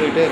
கை இருந்துகிட்டே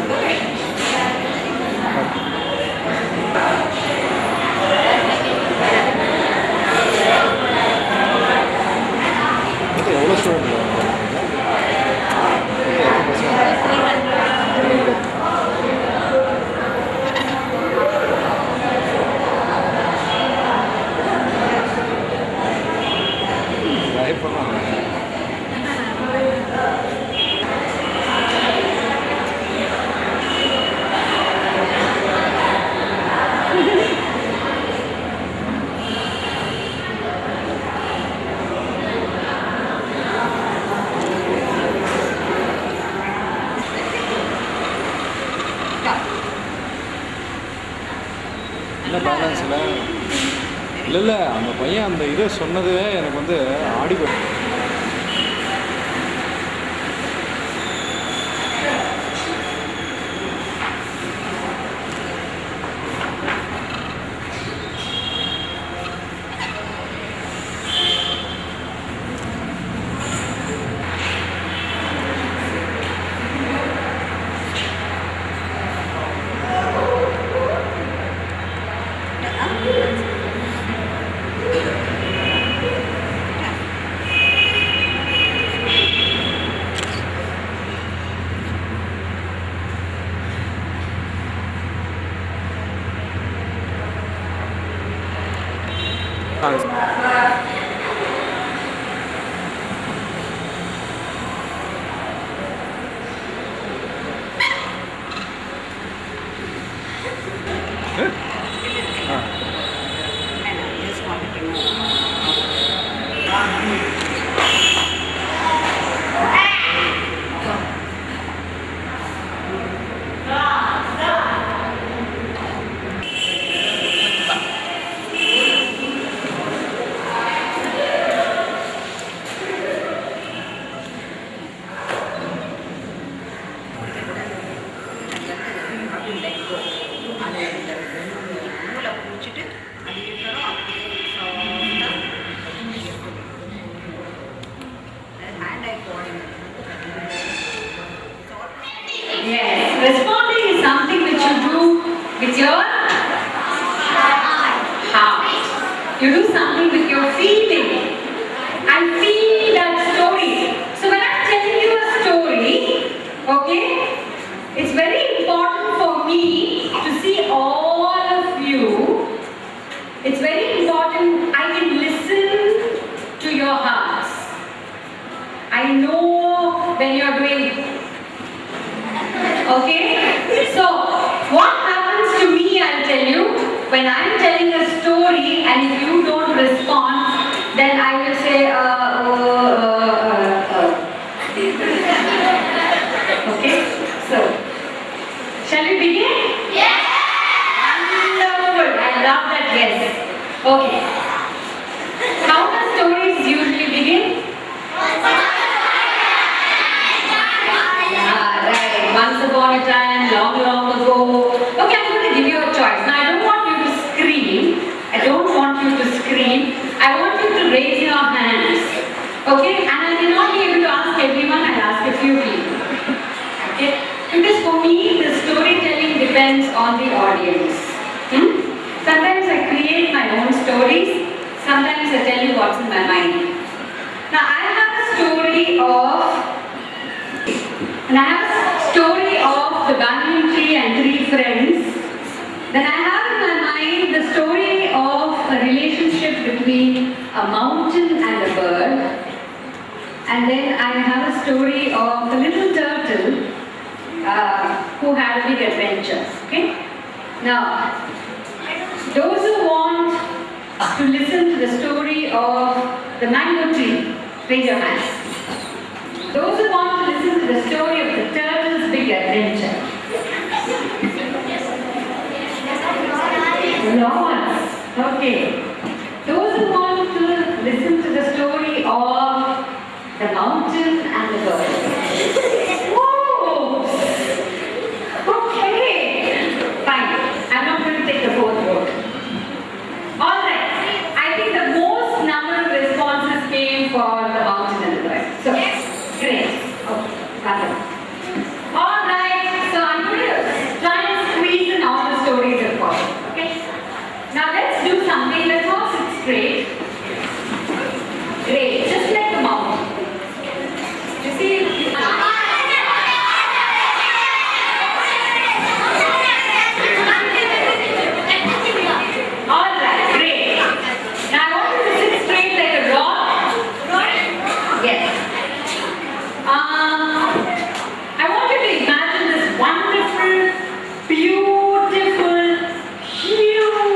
for me, the storytelling depends on the audience. Hmm? Sometimes I create my own stories. sometimes I tell you what's in my mind. Now I have a story of and I have a story of the banyan tree and three friends. Then I have in my mind the story of a relationship between a mountain and a bird. And then I have a story of a little turtle uh, who had big adventures. Okay? Now, those who want to listen to the story of the mango tree, raise your hands. Those who want to listen to the story of the turtle's big adventure. Lots. Okay. Those who want to listen to the story of the mountain and the bird. Whoa! Okay. Fine. I'm not going to take the fourth vote. Alright. I think the most number of responses came for the mountain and the bird. So, great. Okay. Got it. Alright. So, I'm going to try and squeeze in all the stories of course. Okay. Now, let's do something. Let's all sit straight. Great. Just like the mountain. You see, All right, great. Now I want you to sit straight like a rock. Yes. Um, I want you to imagine this wonderful, beautiful,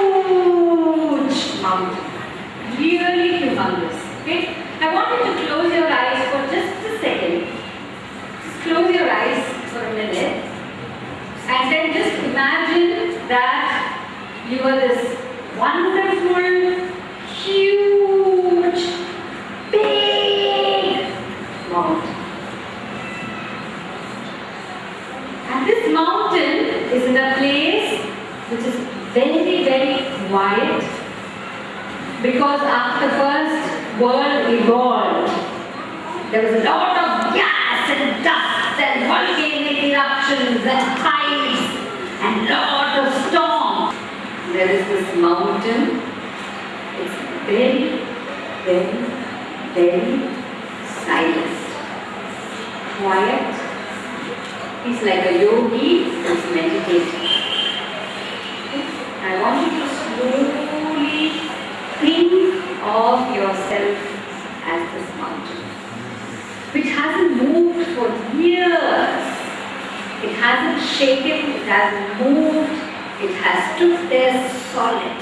huge mountain. Really humongous. Okay? I want you to close your eyes for just a second. Just close your eyes for a minute. And then just imagine that you are this wonderful, huge, big mountain. And this mountain is in a place which is very, very quiet because after the first world evolved, there was a lot of gas and dust and volcanic eruptions and tides and lot of storm. There is this mountain. It's very, very, very silent. Quiet. He's like a yogi who's meditating. I want you to slowly think of yourself as this mountain, which hasn't moved for years. It hasn't shaken, it hasn't moved, it has stood there solid.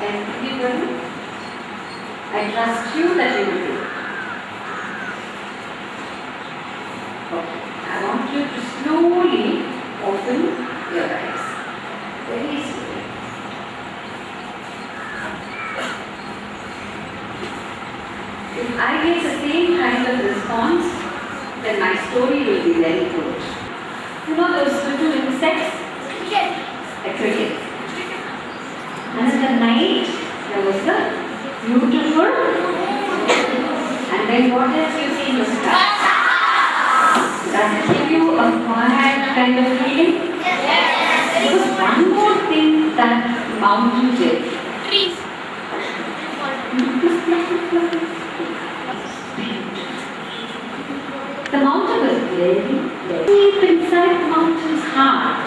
And everybody, I trust you that you will do. Okay. I want you to slowly open your eyes. Very. If I get the same kind of response, then my story will be very good. You know those little insects? The crickets. And in the night, there was the beautiful. And then what else you see in the sky? Does it give you a quiet kind of feeling? There was one more thing that mountain did. The mountain was very, very deep inside the mountain's heart.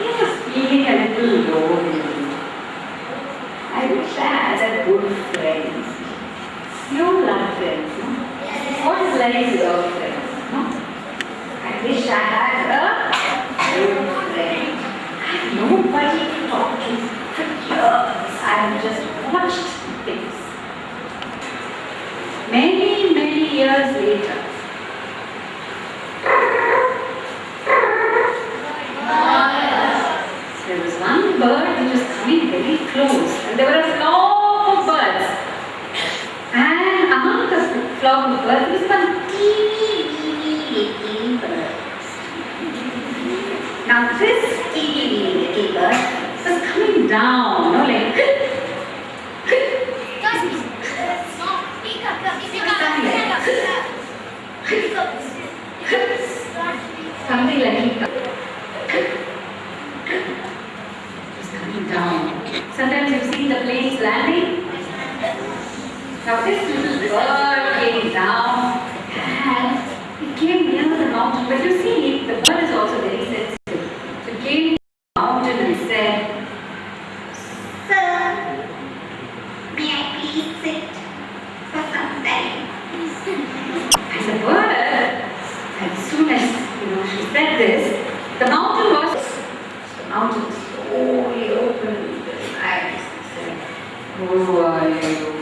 He was feeling a little lonely. I wish I had a good friend. You love friends, no? What is life without friends, no? I wish I had a good friend. I have nobody talk to for years. I have just watched things. Many, many years later, There was one bird which was coming very close, and there were a flock of birds. And among the flock of birds was one teeny, weeny, little bird. Now this teeny, it's was coming down, you know, like something like he coming down. Sometimes you've seen the planes landing. Now this little bird came down and it came near the mountain, but you see the bird is also there. out and slowly open his eyes. He said, Who are you?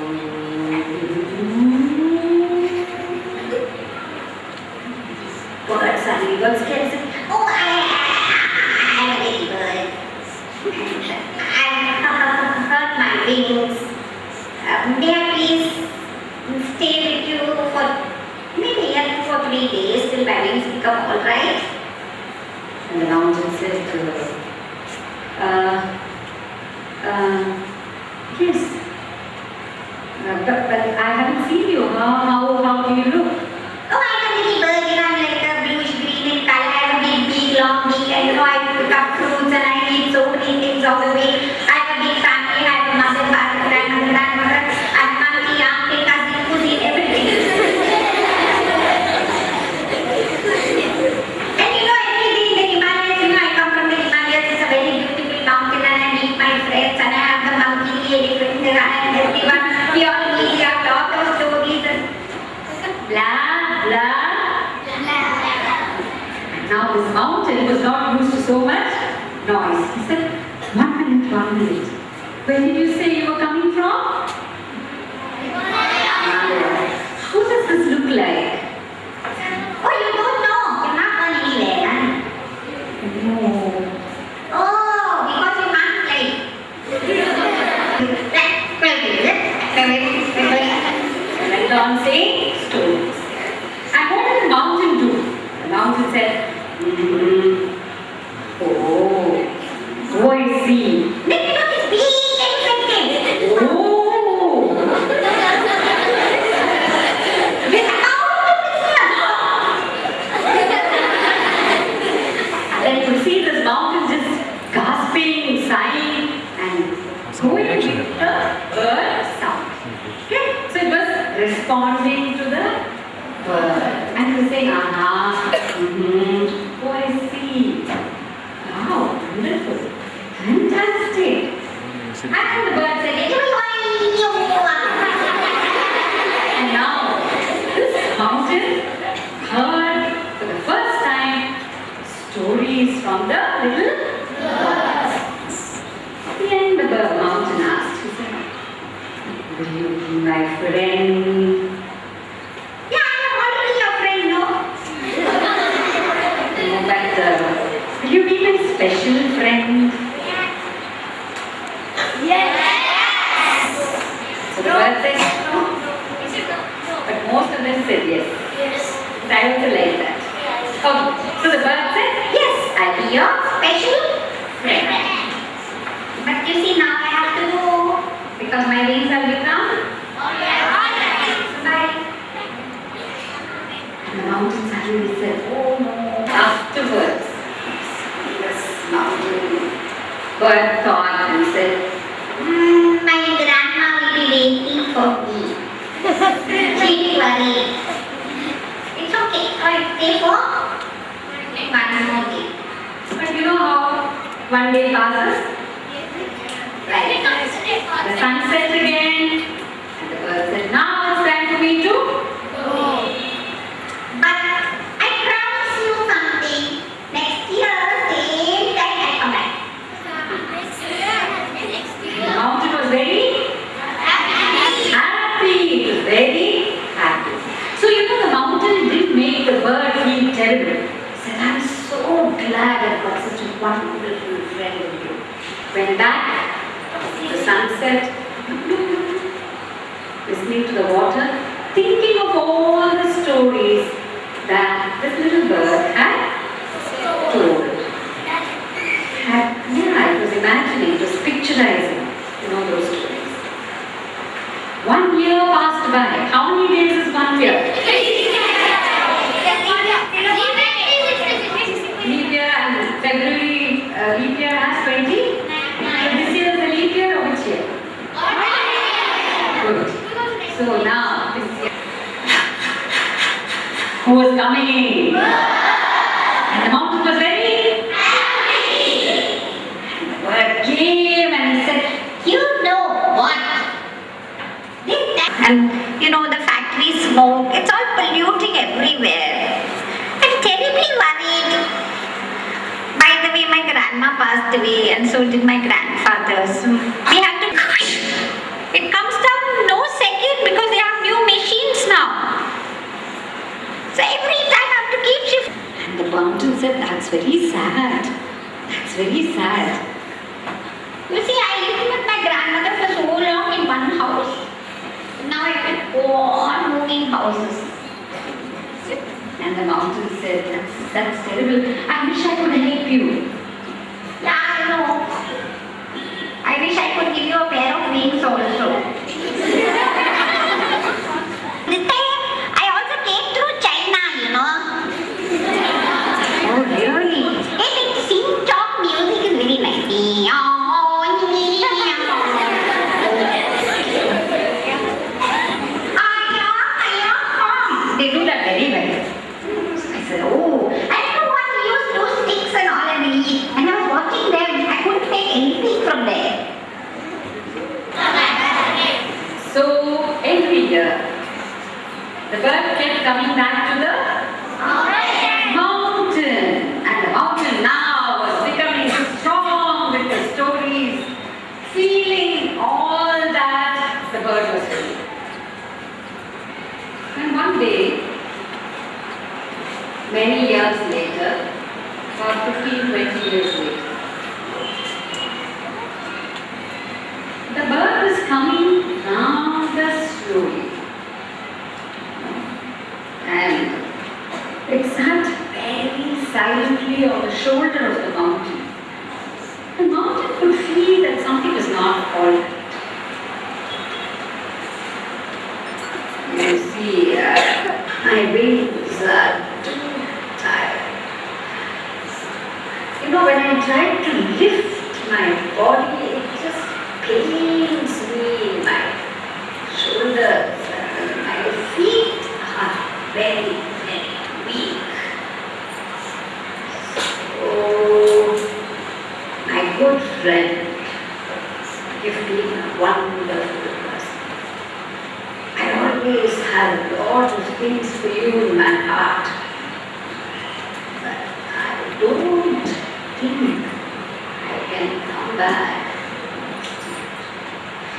back, the sunset, family. And the mountain was very happy. And the bird came and he said, you know what? And you know the factory smoke, it's all polluting everywhere. I'm terribly worried. By the way, my grandma passed away and so did my grandfather. So we have said, that's very sad. That's very sad. You see, I lived with my grandmother for so long in one house. Now I can go on moving houses. And the mountain said, that's, that's terrible. I wish I could help you. Yeah, I know. I wish I could give you a pair of wings also.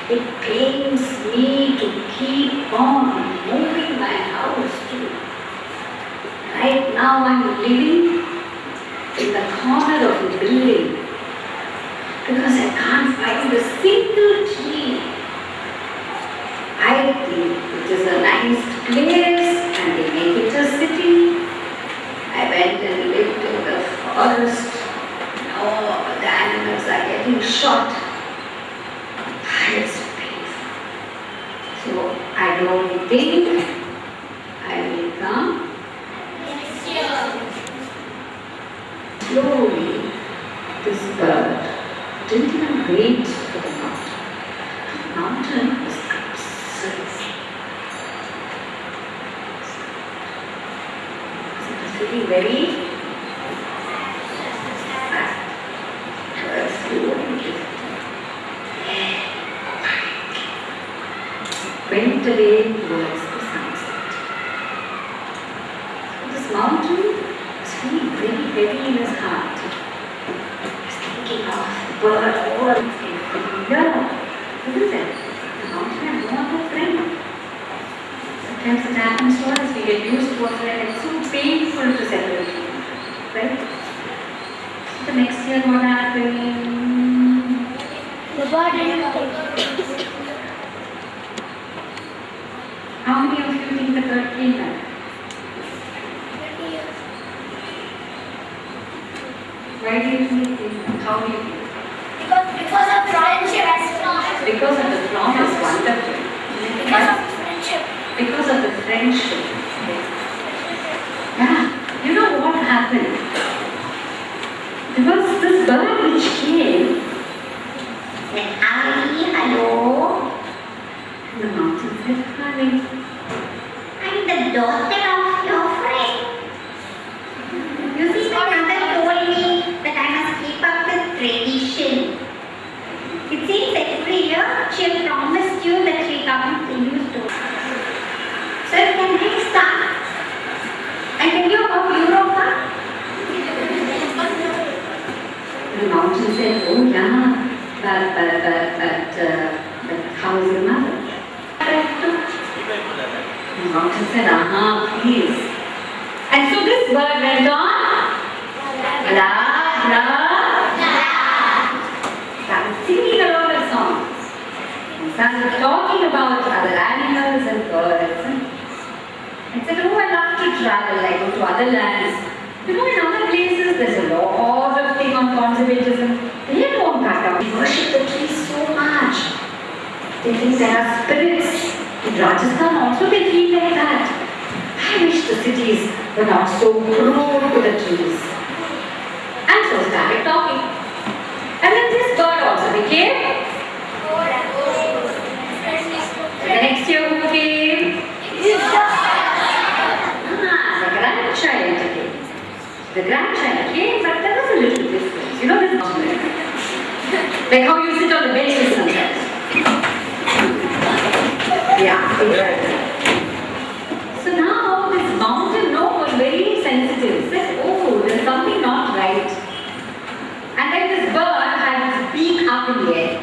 It pains me to keep on moving my house too. Right now I'm living in the corner of the building because I can't find a single tree. I think it is a nice place and they make it a city. I went and lived in the forest short. Yes, please. So I don't think 张杰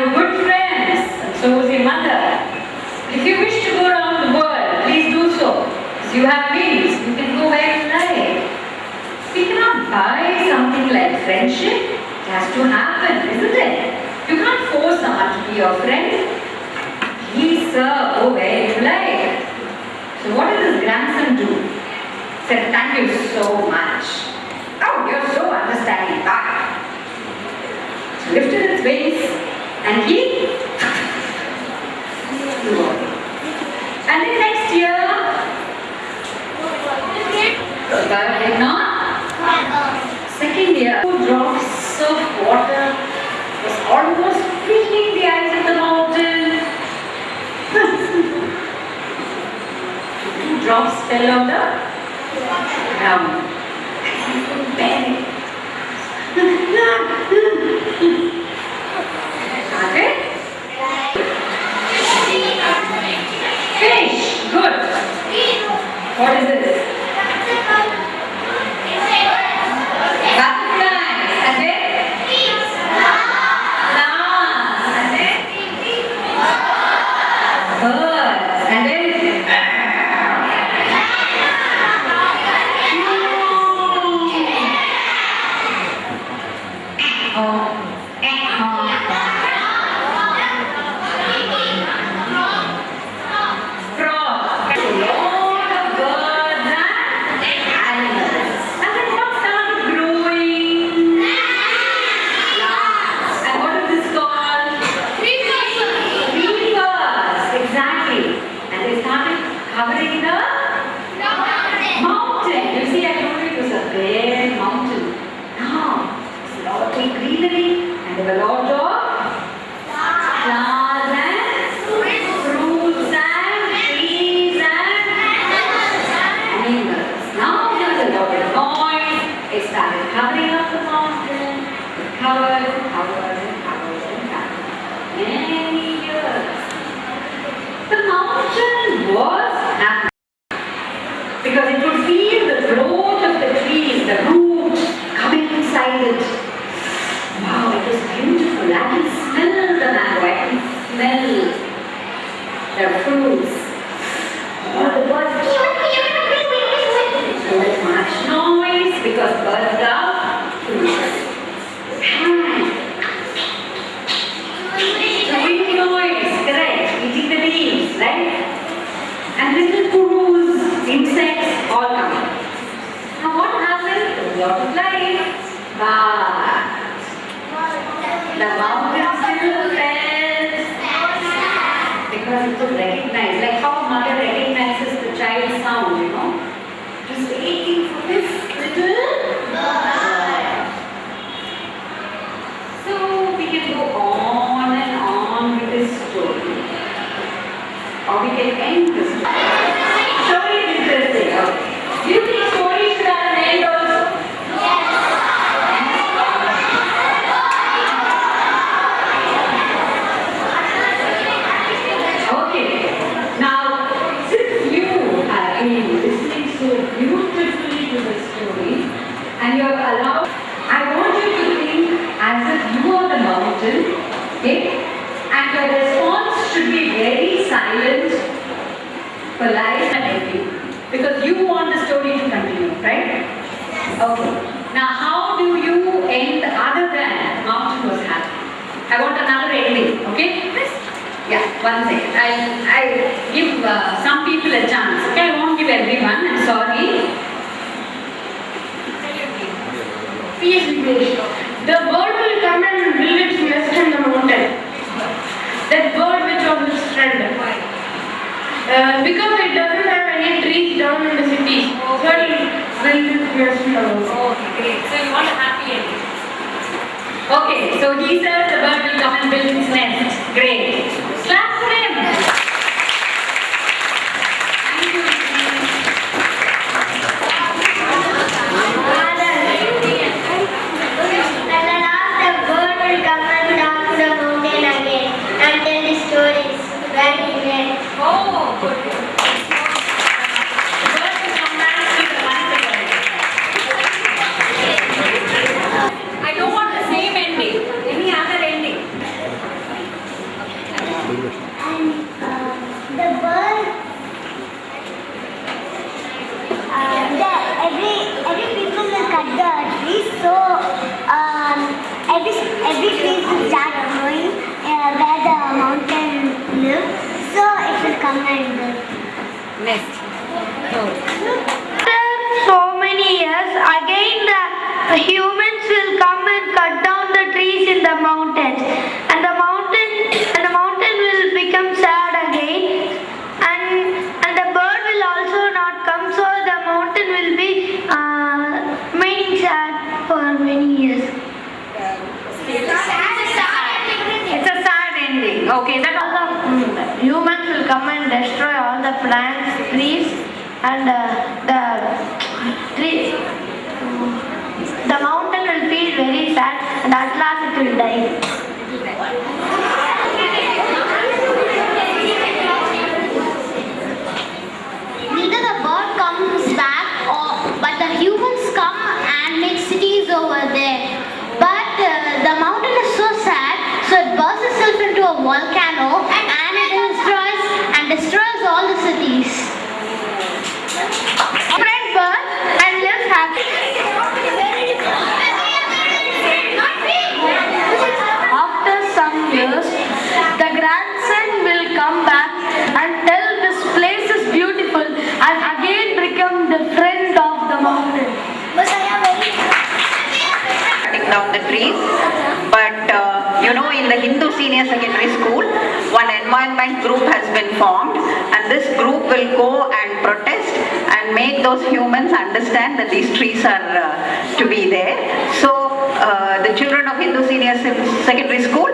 were good friends, and so who's your mother. If you wish to go around the world, please do so. Because you have means, you can go where you like. We cannot buy something like friendship. It has to happen, isn't it? You can't force someone to be your friend. He, sir, go where you like. So what does his grandson do? He said, thank you so much. Oh, you're so understanding. Bye. Lifted its wings and he. And then next year? Second year, two drops of water was almost filling the eyes of the mountain. two drops fell on the ground. I couldn't. Fish. Good. What is this? Still felt because it was recognized, like how mother recognizes the child's sound, you know. Just waiting for this little bird. So we can go on and on with this story. Or we can end the story. Story is interesting. Do you think story should have an end also? Okay. Now, since you have been listening so beautifully to the story and you are allowed, I want you to think as if you are the mountain, okay? And your response should be very silent, polite and happy. Because you want the story to continue, right? Okay. Now, how do you end other than mountain was happy? I want another ending, okay? Yeah, one second. I'll, I'll give uh, some people a chance. Okay, I won't give everyone. I'm sorry. The bird will come and build its nest in the mountain. That bird which was its friend. Uh, because it doesn't have any trees down in the cities, so it will build its nest in the mountain. Okay, great. So you want a happy ending. Okay, so he says the bird will come and build its nest. Great. Clap for him. You know, in the Hindu senior secondary school, one environment group has been formed, and this group will go and protest and make those humans understand that these trees are uh, to be there. So uh, the children of Hindu senior secondary school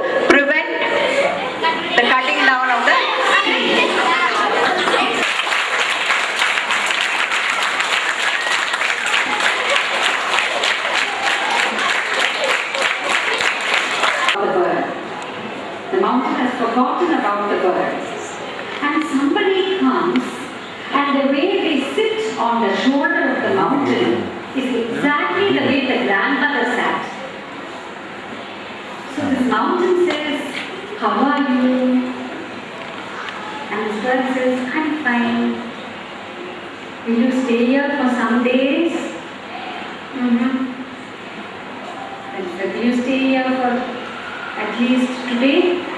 forgotten about the bird. And somebody comes and the way they sit on the shoulder of the mountain is exactly the way the grandmother sat. So this mountain says, How are you? And this bird says, I'm fine. Will you stay here for some days? Mm-hmm. And Will you stay here for at least today?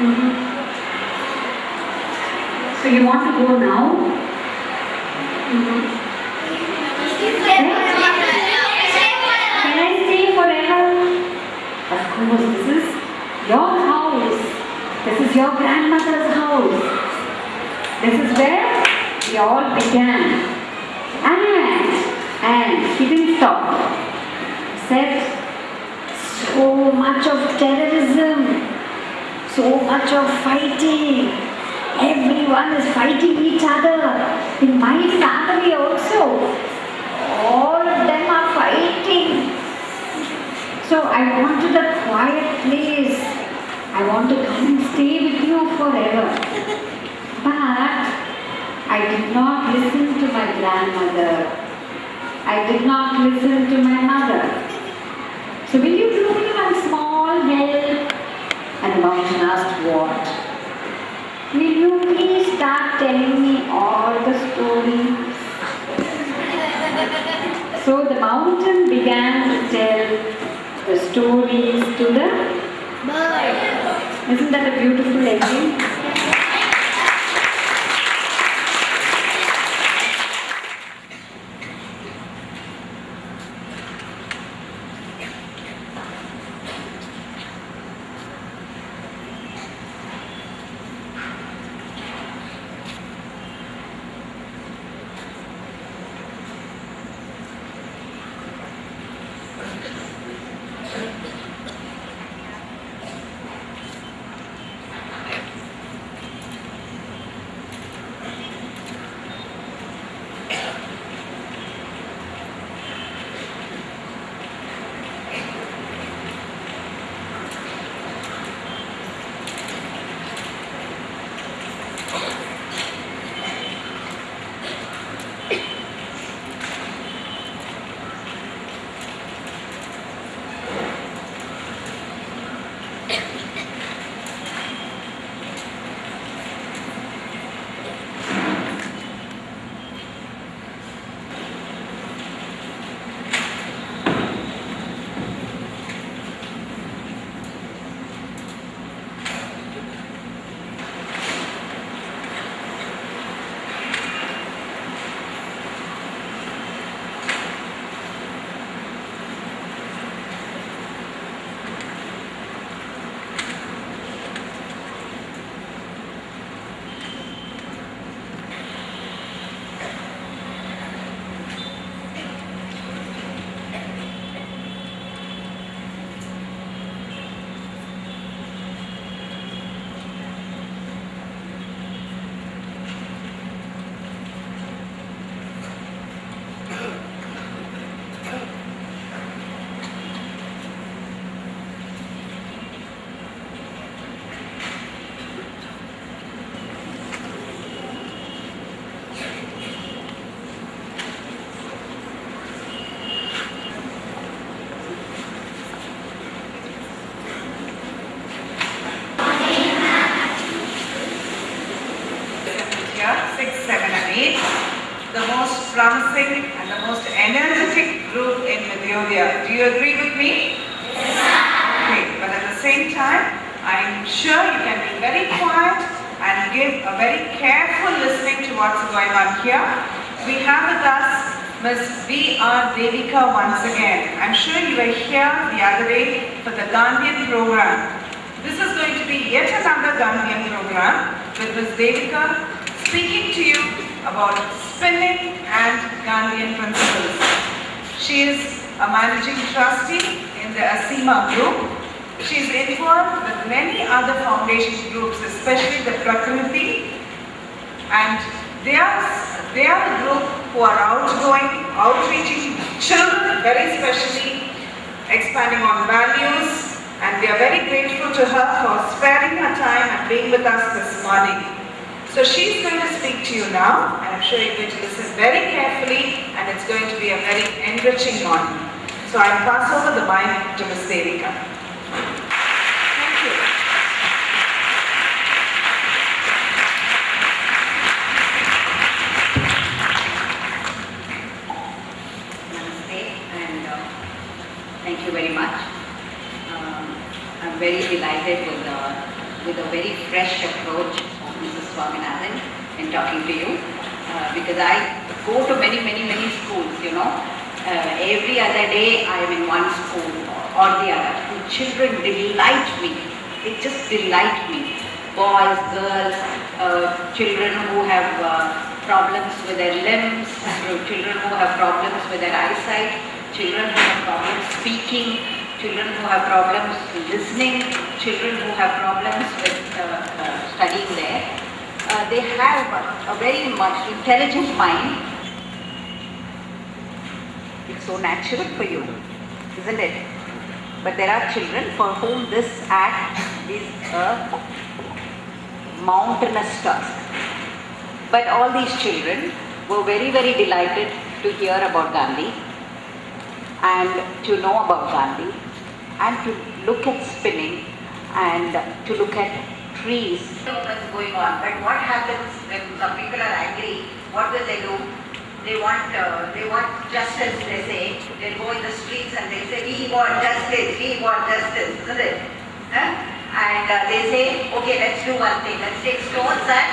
Mhm. So you want to go now? Mhm. Can I stay forever? Of course, this is your house. This is your grandmother's house. This is where we all began. And, and he didn't stop. Said, so much of terrorism, so much of fighting. Everyone is fighting each other. In my family also, all of them are fighting. So I wanted a quiet place. I want to come and stay with you forever. But I did not listen to my grandmother. I did not listen to my mother. So will you do me one small help? Mountain asked, what? Will you please start telling me all the stories? So the mountain began to tell the stories to the Isn't that a beautiful ending? Do you agree with me? Yes, Okay, but at the same time, I'm sure you can be very quiet and give a very careful listening to what's going on here. We have with us Ms. V.R. Devika once again. I'm sure you were here the other day for the Gandhian program. This is going to be yet another Gandhian program with Ms. Devika speaking to you about spinning and Gandhian principles. She is a managing trustee in the Aseema group. She is involved with many other foundation groups, especially the Prakriti and they are, they are the group who are outgoing, outreaching children, very specially expanding on values. And we are very grateful to her for sparing her time and being with us this morning. So she's going to speak to you now, and I'm sure you're going to listen very carefully, and it's going to be a very enriching morning. So I'll pass over the mic to Ms. Devika. Thank you. Namaste and uh, thank you very much. Um, I'm very delighted with, uh, with a very fresh approach of Mrs. Swaminathan in talking to you uh, because I go to many, many, many schools, you know. Uh, every other day I am in one school or the other. The children delight me they just delight me. Boys, girls, uh, children who have uh, problems with their limbs, children who have problems with their eyesight, children who have problems speaking, children who have problems listening, children who have problems with uh, uh, studying there. Uh, they have a very much intelligent mind. It's so natural for you, isn't it? But there are children for whom this act is a mountainous task. But all these children were very, very delighted to hear about Gandhi and to know about Gandhi and to look at spinning and to look at trees. Going on? But what happens when some people are angry? What will they do? They want, uh, they want justice, they say. They go in the streets and they say, we want justice, we want justice, isn't it? Huh? And uh, they say, okay, let's do one thing. Let's take stones and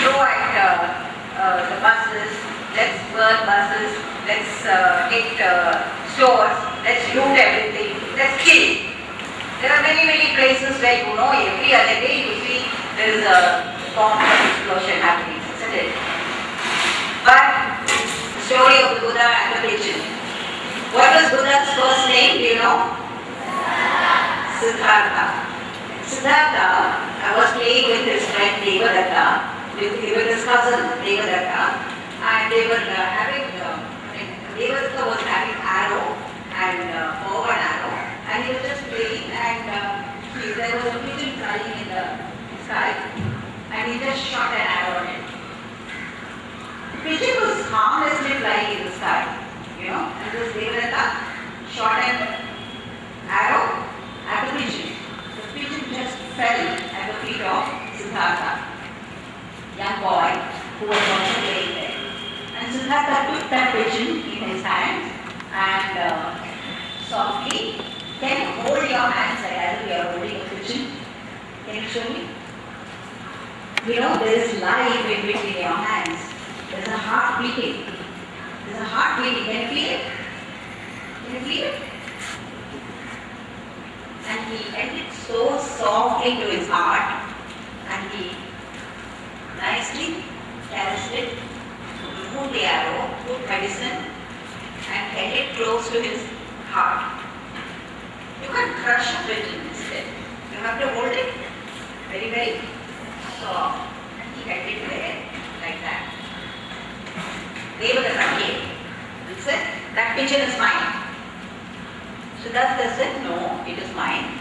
throw at uh, uh, the buses. Let's burn buses. Let's uh, hit uh, stores. Let's loot everything. Let's kill. There are many, many places where you know every other day you see there is a bomb explosion happening, isn't it? But story of the Buddha and the pigeon. What was Buddha's first name? Do you know? Siddhartha. Siddhartha uh, was playing with his friend Devadatta, with, with his cousin Devadatta, and they were uh, having, uh, I Devadatta was having arrow and uh, bow and arrow, and he was just playing, and uh, he, there was a pigeon flying in the sky, and he just shot an arrow pigeon was harmlessly flying in the sky, you know, and this Devadatta shot an arrow at the pigeon. The pigeon just fell at the feet of Siddhartha, young boy who was also playing there. And Siddhartha took that pigeon in his hand and uh, softly, can you hold your hands like as if you are holding a pigeon? Can you show me? You know, there is life in between your hands. There is a heart beating. There is a heart beating. Can you feel it? Can you feel it? and he it so softly to his heart and he nicely caressed it, removed the arrow, put medicine and held it close to his heart. You can't crush a pigeon instead. You have to hold it very, very soft and he held it there like that. Devadatta came and said, that pigeon is mine. Siddhartha said, no, it is mine.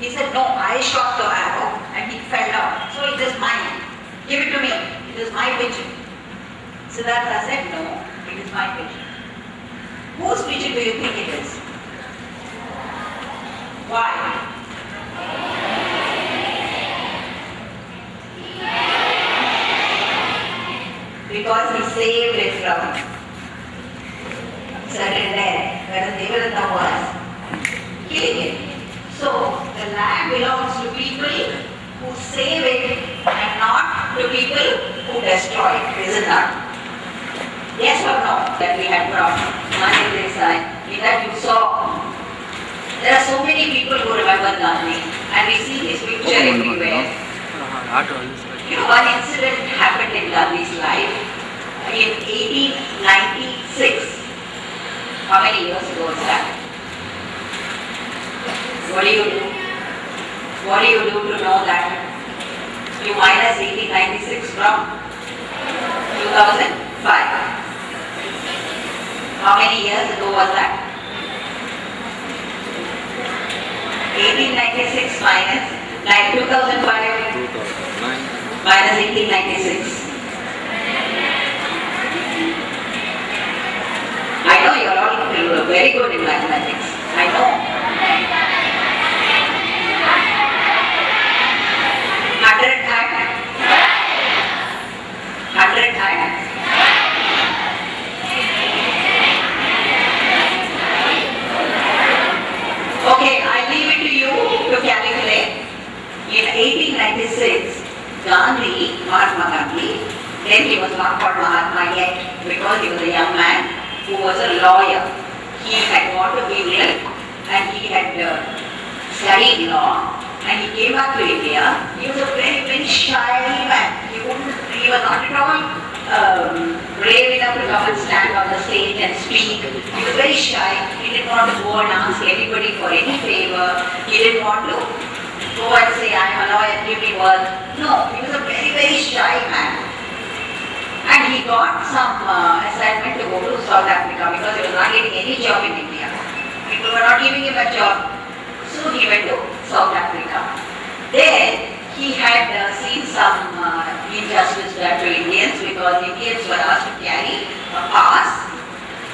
He said, no, I shot the arrow and he fell down. So it is mine. Give it to me. It is my pigeon. Siddhartha said, no, it is my pigeon. Whose pigeon do you think it is? Why? Because he saved it from certain death, whereas Devadatta was killing it. So the land belongs to people who save it and not to people who destroy it, is it not? Yes or no? That we had brought Mother Teresa, in that you saw. There are so many people who remember Gandhi and we see his picture everywhere. You know, one incident happened in Gandhi's life in 1896. How many years ago was that? What do you do? What do you do to know that? You minus 1896 from 2005. How many years ago was that? 1896 minus like 2005 2009. minus 1896. Know you're all very good in mathematics. I know. Hundred and hundred and Okay, I leave it to you to calculate. In 1896, Gandhi, Mahatma Gandhi, then he was not called Mahatma yet because he was a young man who was a lawyer. He had gone to England and he had uh, studied law and he came back to India. He was a very, very shy man. He he was not at all um, brave enough to come and stand on the stage and speak. He was very shy. He didn't want to go and ask anybody for any favor. He didn't want to go and say, I'm a lawyer, give me work. No, he was a very, very shy man. He got some uh, assignment to go to South Africa because he was not getting any job in India. People were not giving him a job. So he went to South Africa. There he had uh, seen some uh, injustice done to Indians because Indians were asked to carry a pass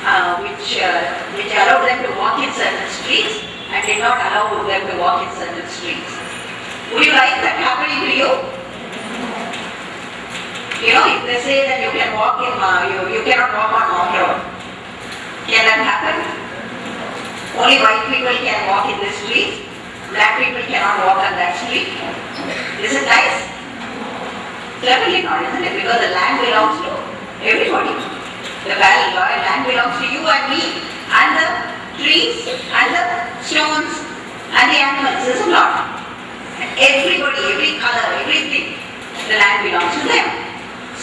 uh, which, uh, which allowed them to walk in certain streets and did not allow them to walk in certain streets. Would you like that happening to you? You know, if they say that you can walk in, you, you cannot walk on Mount Road, can that happen? Only white people can walk in this street, black people cannot walk on that street. Is it nice? Certainly not, isn't it? Because the land belongs to everybody. The val- land belongs to you and me, and the trees, and the stones, and the animals, is it not? Everybody, every color, everything, the land belongs to them.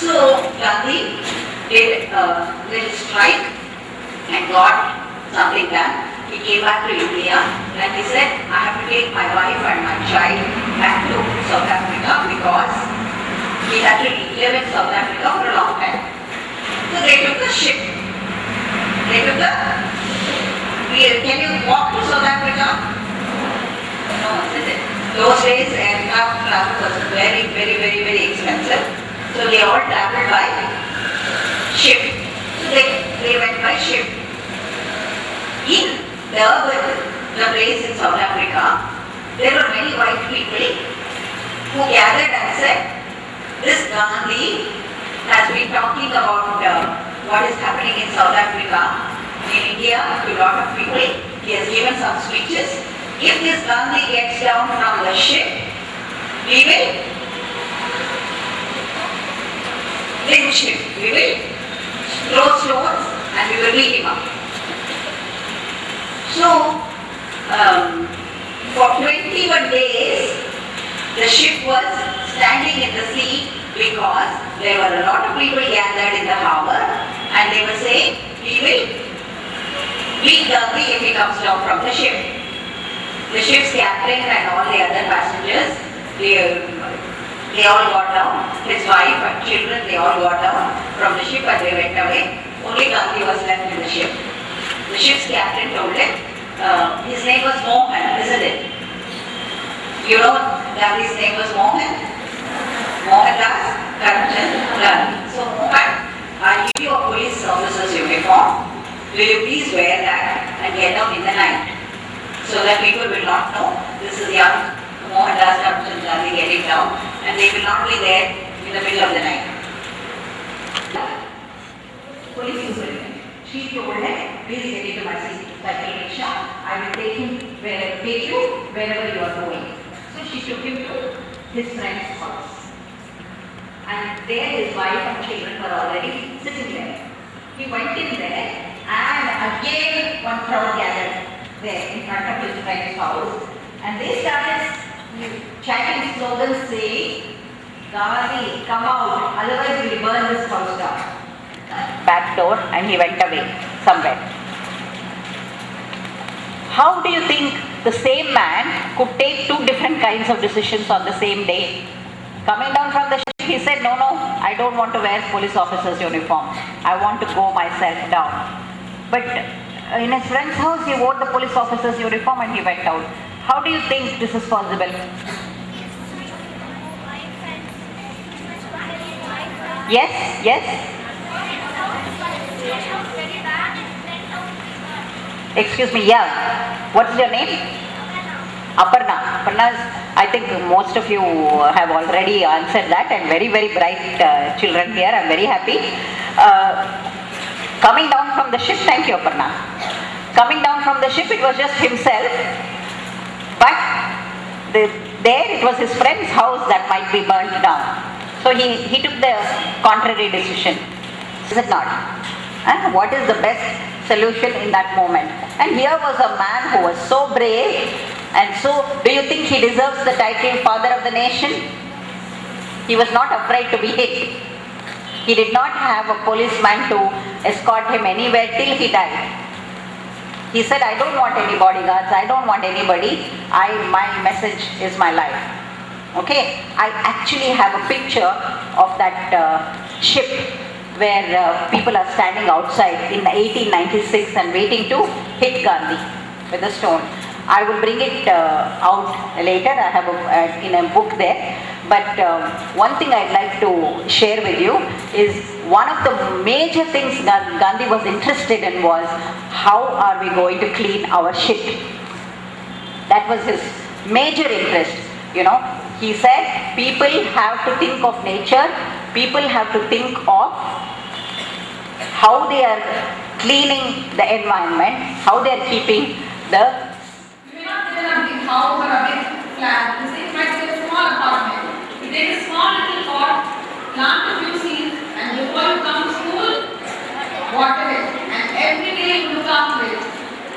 So Gandhi did a little strike and got something done. He came back to India and he said, I have to take my wife and my child back to South Africa because he had to live in South Africa for a long time. So they took the ship. They took the, can you walk to South Africa? No, isn't it? Those days aircraft travel was very, very, very, very expensive. So they all traveled by ship. So they, they went by ship. In Durban, the place in South Africa, there were many white people who gathered and said, this Gandhi has been talking about uh, what is happening in South Africa, in India, to a lot of people. He has given some speeches. If this Gandhi gets down from the ship, we will lynch. We will throw stones and we will beat him up. So, um, for 21 days, the ship was standing in the sea because there were a lot of people gathered in the harbor and they were saying, we will beat Gandhi if he comes down from the ship. The ship's captain and all the other passengers, they, they all got down. His wife and children, they all got down from the ship and they went away. Only Gandhi was left in the ship. The ship's captain told him, uh, his name was Mohan, isn't it? You know Gandhi's name was Mohan? Mohandas Karamchand Gandhi. So Mohan, I give you a police officer's uniform. Will you please wear that and get out in the night? So that people will not know this is young Mohandas Karamchand Gandhi getting down and they will not be there in the middle of the night. Police. She told him, please get into my cycle rickshaw. I will take him where, take you wherever you are going. So she took him to his friend's house. And there his wife and children were already sitting there. He went in there and again one crowd gathered there in front of his friend's house. And they started chanting slogans saying, Gandhi, come out, otherwise we burn this house down back door and he went away somewhere. How do you think the same man could take two different kinds of decisions on the same day? Coming down from the ship, he said, no, no, I don't want to wear police officer's uniform. I want to go myself down. But uh, in his friend's house, he wore the police officer's uniform and he went out. How do you think this is possible? Yes, yes. Excuse me, yeah. What's your name? Aparna. Aparna, I think most of you have already answered that and very, very bright uh, children here. I'm very happy. Uh, coming down from the ship, thank you, Aparna. Coming down from the ship, it was just himself. But the, there it was his friend's house that might be burnt down. So he, he took the contrary decision. Is it not? And what is the best solution in that moment? And here was a man who was so brave And so, do you think he deserves the title Father of the Nation? He was not afraid to be hit. He did not have a policeman to escort him anywhere till he died. He said, I don't want any bodyguards, I don't want anybody. I my message is my life. Okay, I actually have a picture of that uh, ship where uh, people are standing outside in 1896 and waiting to hit Gandhi with a stone. I will bring it uh, out later. I have a, uh, in a book there. But um, one thing I'd like to share with you is one of the major things that Gandhi was interested in was how are we going to clean our shit? That was his major interest. You know, he said people have to think of nature, people have to think of how they are cleaning the environment, how they are keeping the You may not a big. You might a small apartment. Pot, plant a few seeds, and you come to school, water it. And every day you look after it.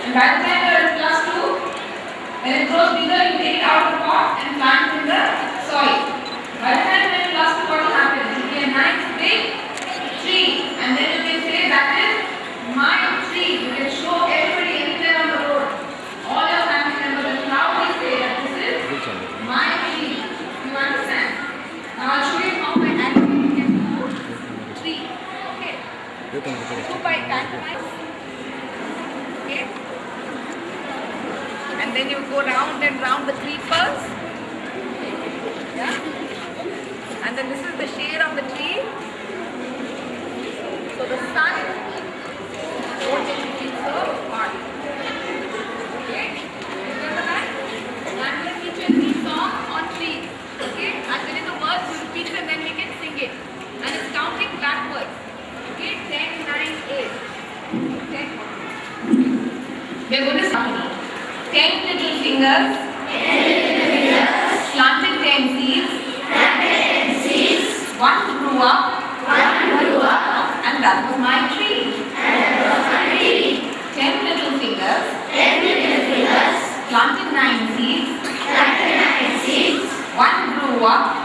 And by the time you're in class two, when it grows bigger, you take it out of the pot and plant in the soil. By the time you're in class two, what will happen? It will a nice big tree. And then you can say, that is my tree. You can show everybody anywhere on the road. All your family members will proudly say that this is my tree. You understand? Now I'll show you how my animal can do tree. Okay. Do by pantomime. Okay. And then you go round and round the tree first. Yeah. And then this is the shade of the tree. So the sun won't so hot. Okay? Teach you a song on. Okay? The words, repeat and then we can sing it. And it's counting backwards. Okay? 10, 9, 8. Okay? We're going to start. 10 little fingers. 10 little fingers. Planted 10 seeds. Planted 10 seeds. One grew up. One grew up. And that was my tree. And that was my tree. 10 little fingers. 10 little fingers. Planted 9 seeds. Planted 9 seeds. One grew up.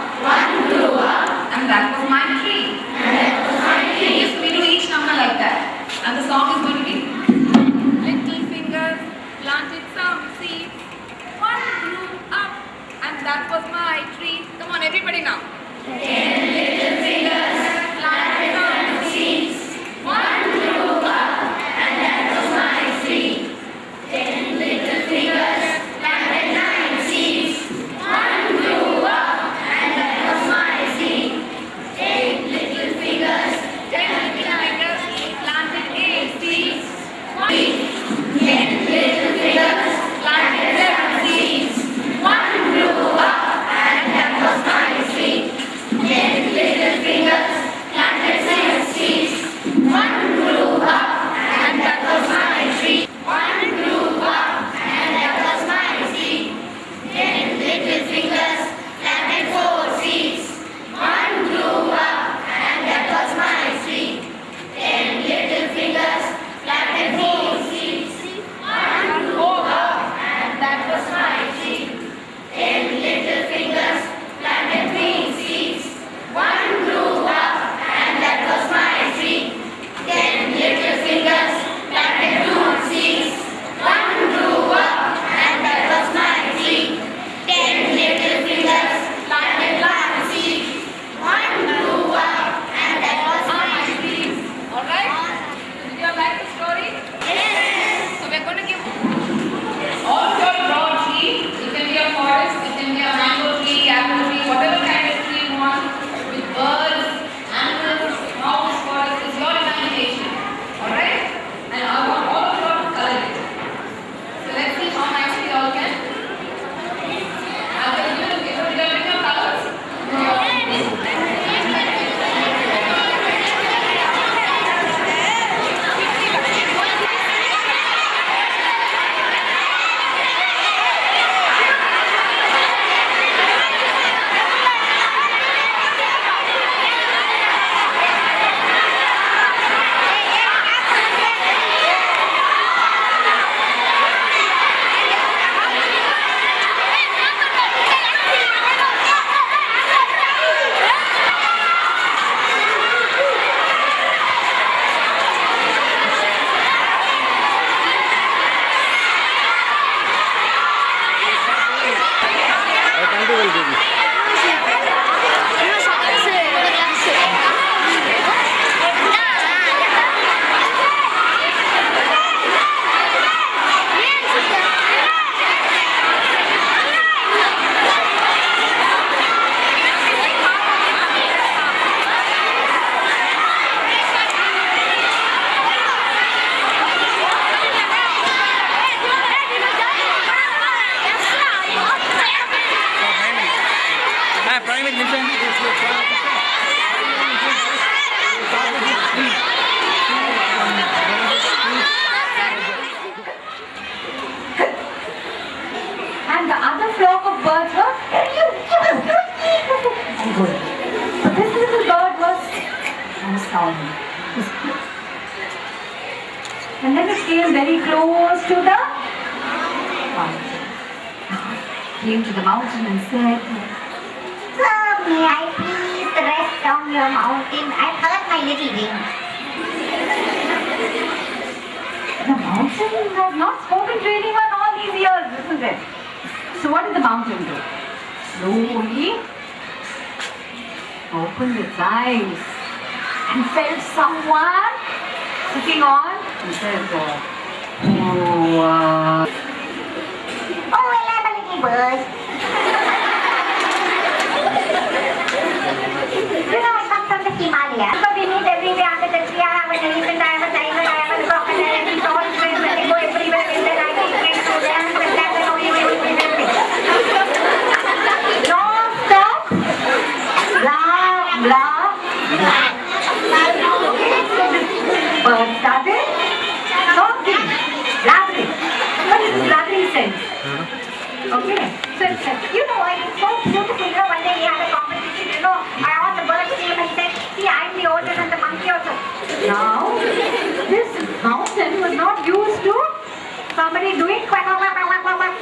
Said, Sir, may I please rest on your mountain? I've hurt my little wing. The mountain has not spoken to anyone all these years, isn't it? So what did the mountain do? Slowly opened its eyes and felt someone sitting on and said, oh, uh, Oh, I'm a little bird. you know, I come from Bird started talking, sense? Okay, so You know, it's so beautiful. You know, one day we had a competition, you know, I all the birds came and said, see, I'm the oldest and the monkey also. Now, this mountain was not used to somebody doing quack, quack, quack, quack, quack.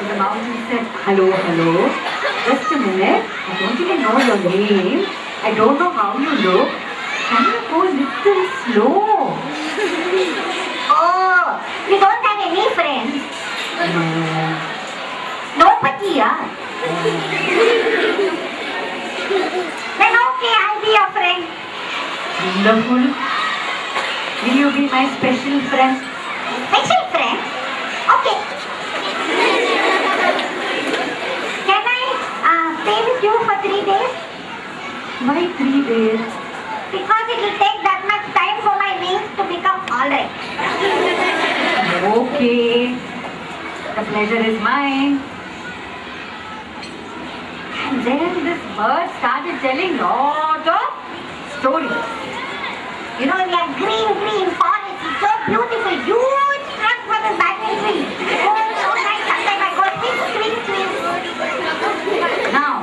So the mountain said, hello, hello, just a minute, I don't even know your name, I don't know how you look, can you go little slow? Oh, you don't have any friends? No. Nobody, yeah. then okay, I'll be your friend. Wonderful. Will you be my special friend? Special friend? Okay. Can I uh, stay with you for three days? Why three days? Because it will take that much time for my wings to become alright. Okay. The pleasure is mine. And then this bird started telling lot of stories. You know, we have green, green forest. It's so beautiful. Huge Now,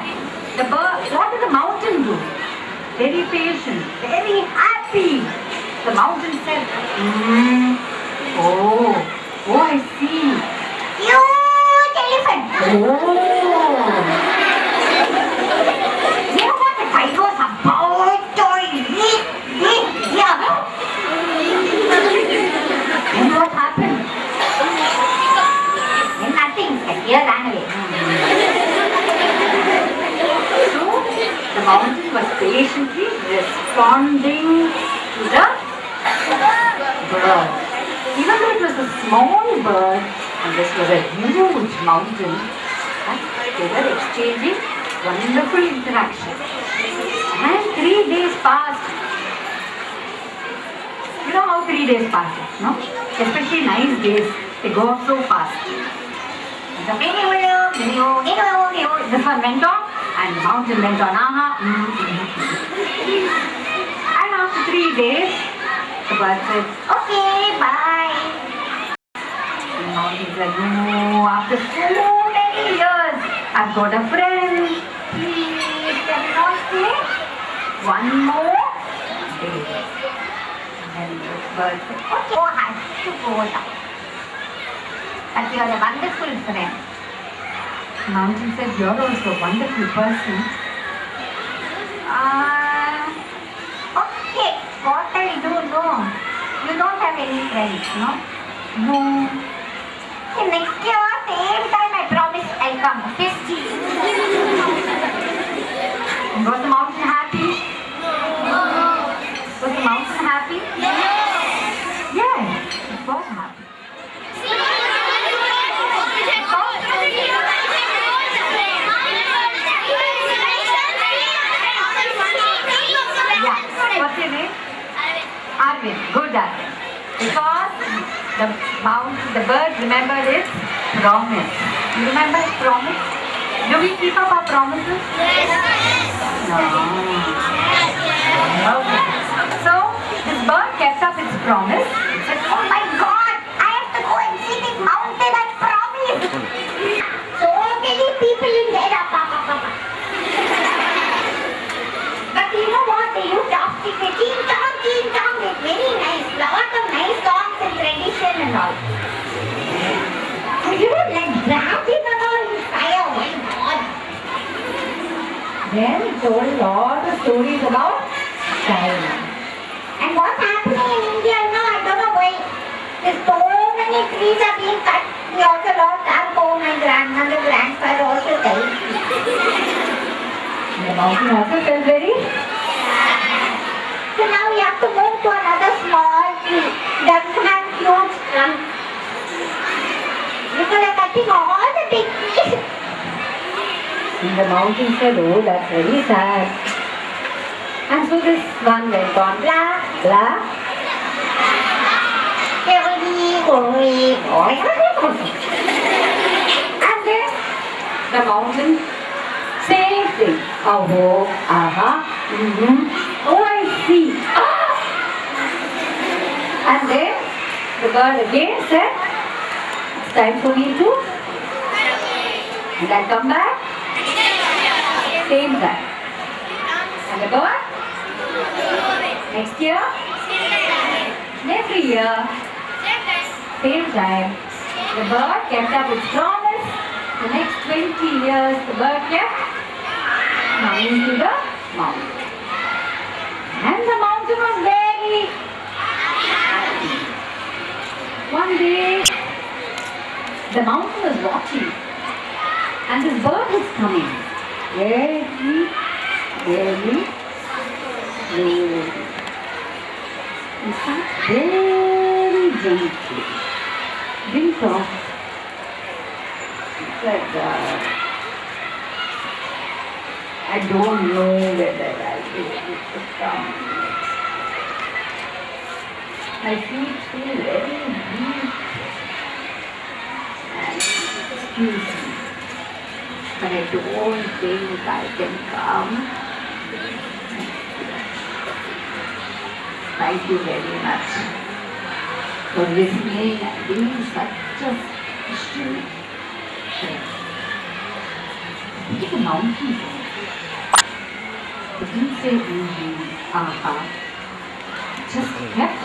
the bird, what did the mountain do? Very patient, very happy. The mountain said, "Hmm, oh, oh, I see. Huge elephant. Oh, You know what the fight was about? Toy. Yeah. and what happened? And nothing. The mountain was patiently responding to the bird. Even though it was a small bird and this was a huge mountain, they were exchanging wonderful interaction. And three days passed. You know how three days passes, no? Especially nice days, they go so fast. The this one went and the mountain went on. Mm, mm, mm. And after three days, the bird said, Okay, bye. the mountain said, no, after so many years, I've got a friend. Please, can not stay one more day? And the bird said, Okay, oh, has to go and you are a wonderful friend. Mountain said, you're also a wonderful person. Uh, okay, what I do know, you don't have any friends, no? No. Okay, next year, same time, I promise I'll come, okay? Was the mountain happy? No. Was the mountain happy? No. Because the mount, the bird remembered its promise. You remember its promise? Do we keep up our promises? Yes. No. Okay. So this bird kept up its promise. It said, Oh my God! I have to go and see this mountain I promised. So many people in there. ah, pa, pa, pa, pa. But you know what? They used to upstick the ching chong, ching chong. It's very nice. Lot of nice songs and tradition and all. And you like dancing and all fire. My God. Then it told a lot of stories about China. And what's happening in India now, I don't know why. There's so many trees are being cut. We also lost our home and grandmother, grandfather also died. The mountain also felt very So now we have to move to another small tree. Doesn't have huge trunk. Because they're cutting all the big trees. And the mountain said, oh, that's very sad. And so this one went on, blah, blah. Going, going. And then the mountain, same thing. Oh, aha, mm-hmm. See. Ah! And then the bird again said, it's time for me to. And I come back, same time. And the bird, next year, every year, same time. The bird kept up its promise. The next 20 years, the bird kept coming to the mountain. And the mountain was very happy. One day, the mountain was watching. And this bird was coming. Very, very slowly. In fact, very gently. Didn't talk. He said, uh, I don't know whether I'll be able to come. My feet feel very weak. And excuse me, but I don't think I can come. Thank you very much for listening and being such a special friend. Look at the mountains. It didn't say mm-hmm, aha. It just kept.